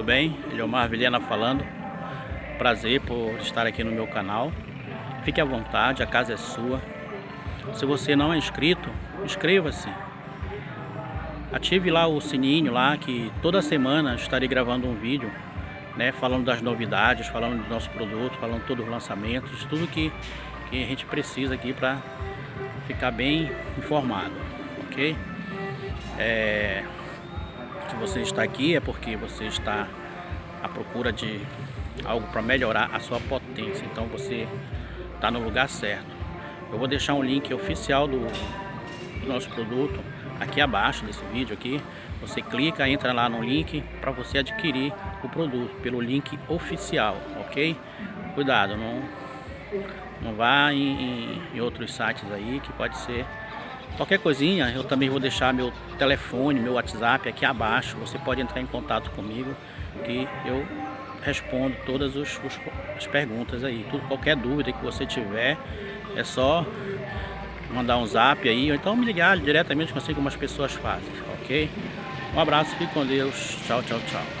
tudo bem? Eliomar Vilhena falando. Prazer por estar aqui no meu canal. Fique à vontade, a casa é sua. Se você não é inscrito, inscreva-se. Ative lá o sininho lá que toda semana estarei gravando um vídeo, né, falando das novidades, falando do nosso produto, falando todos os lançamentos, tudo que, que a gente precisa aqui para ficar bem informado, ok? É, se você está aqui é porque você está à procura de algo para melhorar a sua potência. Então você está no lugar certo. Eu vou deixar um link oficial do, do nosso produto aqui abaixo desse vídeo aqui. Você clica, entra lá no link para você adquirir o produto pelo link oficial, ok? Cuidado, não, não vá em, em, em outros sites aí que pode ser Qualquer coisinha, eu também vou deixar meu telefone, meu WhatsApp aqui abaixo. Você pode entrar em contato comigo que eu respondo todas os, os, as perguntas aí. Tudo, qualquer dúvida que você tiver, é só mandar um zap aí, ou então me ligar diretamente, assim como as pessoas fazem, ok? Um abraço, fique com Deus. Tchau, tchau, tchau.